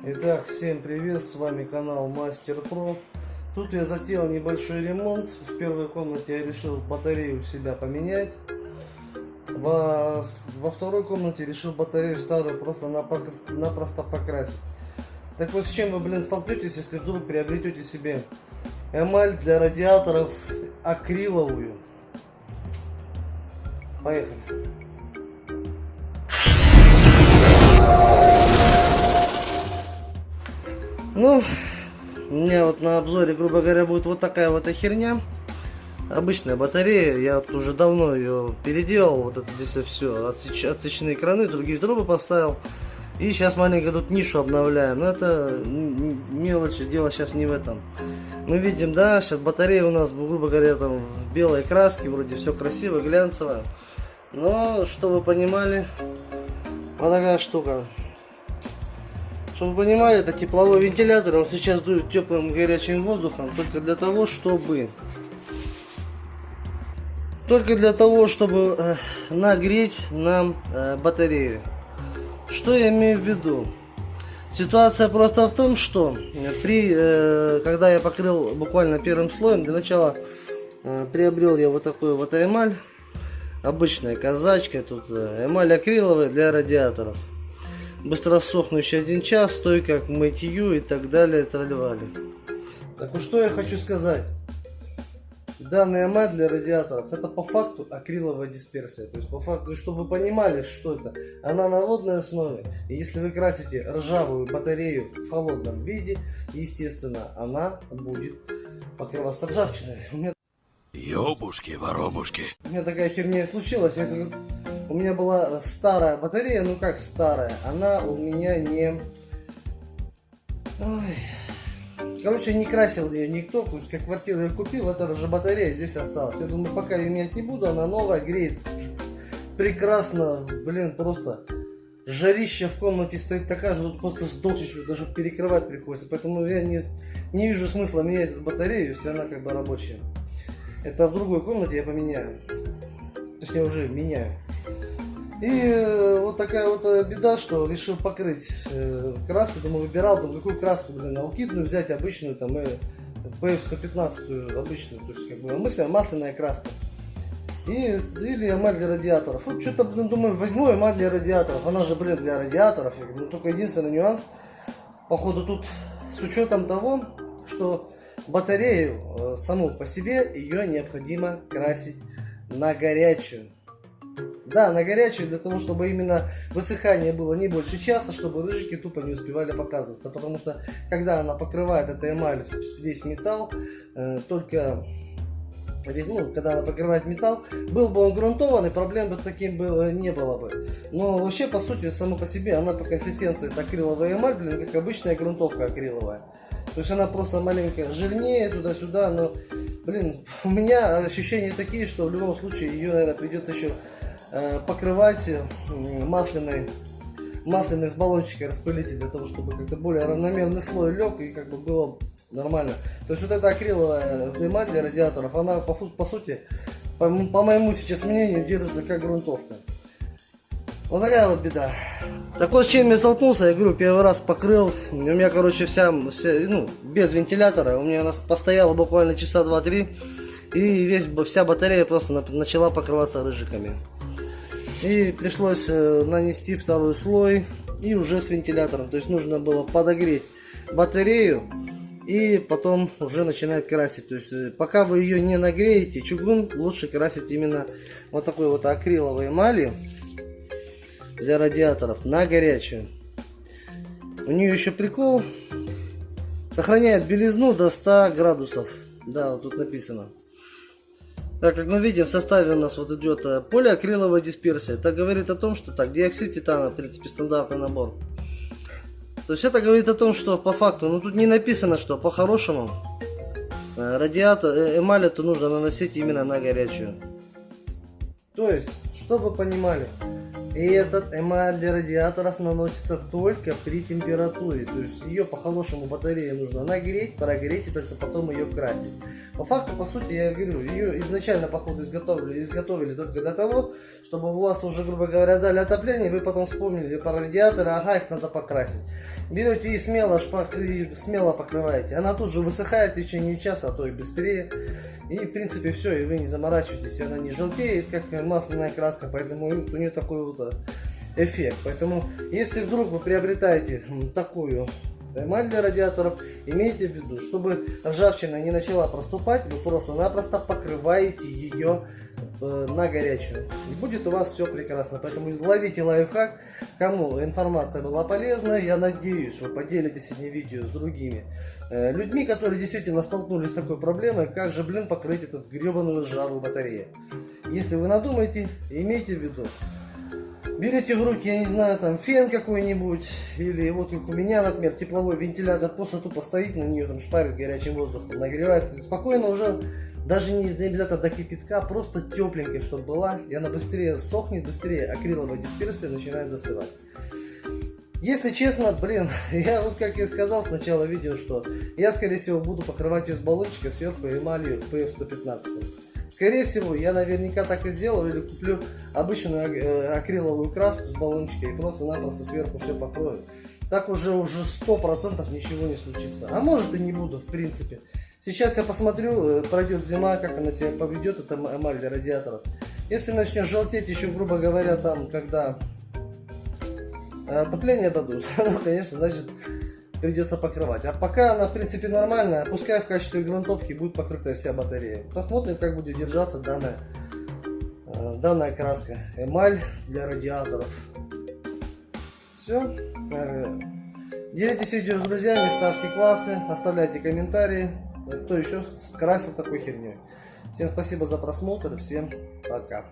Итак, всем привет, с вами канал Мастер Про. Тут я затеял небольшой ремонт. В первой комнате я решил батарею себя поменять. Во, во второй комнате решил батарею старую просто-напросто покрасить. Так вот, с чем вы, блин, столкнетесь, если вдруг приобретете себе эмаль для радиаторов акриловую? Поехали. Ну, у меня вот на обзоре, грубо говоря, будет вот такая вот херня. Обычная батарея, я вот уже давно ее переделал, вот это здесь все, отсеч, отсеченные краны, другие трубы поставил. И сейчас маленько тут нишу обновляю, но это мелочи, дело сейчас не в этом. Мы видим, да, сейчас батарея у нас, грубо говоря, там в белой краске, вроде все красиво, глянцево. Но, что вы понимали, вот такая штука. Чтобы вы понимали, это тепловой вентилятор, он сейчас дует теплым горячим воздухом только для того, чтобы только для того, чтобы э, нагреть нам э, батарею. Что я имею в виду? Ситуация просто в том, что при, э, когда я покрыл буквально первым слоем, для начала приобрел я вот такую вот эмаль, обычная казачка, тут эмаль акриловая для радиаторов быстро сохнущий один час, стойка к мытью и так далее, тролливали. Так вот что я хочу сказать. Данная мать для радиаторов это по факту акриловая дисперсия. То есть по факту, чтобы вы понимали, что это. Она на водной основе. И если вы красите ржавую батарею в холодном виде, естественно, она будет покрываться ржавчиной. Ёбушки, воробушки. У меня такая херня случилась. Я у меня была старая батарея, ну как старая, она у меня не... Ой. Короче, не красил ее никто, как квартиру я купил, это же батарея здесь осталась. Я думаю, пока ее менять не буду, она новая, греет прекрасно, блин, просто жарище в комнате стоит такая же, тут просто сдохнешь, даже перекрывать приходится. Поэтому я не, не вижу смысла менять эту батарею, если она как бы рабочая. Это в другой комнате я поменяю. Точнее, уже меняю. И э, вот такая вот э, беда, что решил покрыть э, краску, думаю, выбирал, там какую краску, блин, алкидную взять, обычную, там, э, PF115 обычную, то есть, как бы, мысль, масляная краска. И, или эмаль для радиаторов. Вот что-то, блин, думаю, возьму эмаль для радиаторов, она же, блин, для радиаторов, я говорю, ну, только единственный нюанс, походу, тут, с учетом того, что батарею саму по себе, ее необходимо красить на горячую. Да, на горячую, для того, чтобы именно высыхание было не больше часа, чтобы рыжики тупо не успевали показываться. Потому что, когда она покрывает эта эмаль, весь металл, э, только весь, ну, когда она покрывает металл, был бы он грунтованный, проблем бы с таким было, не было бы. Но вообще, по сути, само по себе, она по консистенции это акриловая эмаль, блин, как обычная грунтовка акриловая. То есть она просто маленько жирнее туда-сюда, но, блин, у меня ощущения такие, что в любом случае ее, наверное, придется еще Э, покрывать масляной масляной с баллончика распылитель для того, чтобы как-то более равномерный слой лег и как бы было нормально. То есть вот эта акриловая дыма для радиаторов, она по, по сути, по, по моему сейчас мнению, держится как грунтовка. Вот такая вот беда. Так вот, с чем я столкнулся, я говорю, первый раз покрыл, у меня, короче, вся, вся ну, без вентилятора, у меня она постояла буквально часа 2-3, и весь, вся батарея просто начала покрываться рыжиками. И пришлось э, нанести второй слой и уже с вентилятором. То есть нужно было подогреть батарею и потом уже начинать красить. То есть э, пока вы ее не нагреете, чугун лучше красить именно вот такой вот акриловой эмалью для радиаторов на горячую. У нее еще прикол. Сохраняет белизну до 100 градусов. Да, вот тут написано. Так как мы видим, в составе у нас вот идет э, полиакриловая дисперсия. Это говорит о том, что так, диоксид титана, в принципе, стандартный набор. То есть это говорит о том, что по факту, ну тут не написано, что по-хорошему э, радиатор, э, эмаль эту нужно наносить именно на горячую. То есть, чтобы понимали, И этот эмаль для радиаторов наносится только при температуре. То есть ее по-хорошему батарею нужно нагреть, прогреть и только потом ее красить. По факту, по сути, я говорю, ее изначально, походу, изготовили, изготовили только для того, чтобы у вас уже, грубо говоря, дали отопление, вы потом вспомнили про радиаторы, ага, их надо покрасить. Берете и смело, шпак, и смело покрываете. Она тут же высыхает в течение часа, а то и быстрее. И, в принципе, все, и вы не заморачиваетесь, она не желтеет, как масляная краска, поэтому у нее такой вот э, эффект. Поэтому, если вдруг вы приобретаете такую эмаль для радиаторов, имейте в виду, чтобы ржавчина не начала проступать, вы просто-напросто покрываете ее э, на горячую. И будет у вас все прекрасно. Поэтому ловите лайфхак. Кому информация была полезна, я надеюсь, вы поделитесь этим видео с другими э, людьми, которые действительно столкнулись с такой проблемой, как же, блин, покрыть этот гребаную ржавую батарею. Если вы надумаете, имейте в виду, берете в руки, я не знаю, там фен какой-нибудь, или вот как у меня, например, тепловой вентилятор, просто тупо стоит на нее, там шпарит горячим воздухом, нагревает, спокойно уже, даже не обязательно до кипятка, просто тепленькая, чтобы была, и она быстрее сохнет, быстрее акриловая дисперсия начинает застывать. Если честно, блин, я вот как я сказал с начала видео, что я скорее всего буду покрывать ее с баллончика сверху эмалью PF115. Скорее всего, я наверняка так и сделаю, или куплю обычную э, акриловую краску с баллончика и просто-напросто сверху все покрою. Так уже уже сто процентов ничего не случится. А может и не буду, в принципе. Сейчас я посмотрю, э, пройдет зима, как она себя поведет, это эмаль для радиаторов. Если начнет желтеть еще, грубо говоря, там, когда э, отопление дадут, ну, конечно, значит, придется покрывать. А пока она в принципе нормальная, пускай в качестве грунтовки будет покрытая вся батарея. Посмотрим, как будет держаться данная, э, данная краска. Эмаль для радиаторов. Все. Э, делитесь видео с друзьями, ставьте классы, оставляйте комментарии. Кто еще красил такой херней. Всем спасибо за просмотр, всем пока.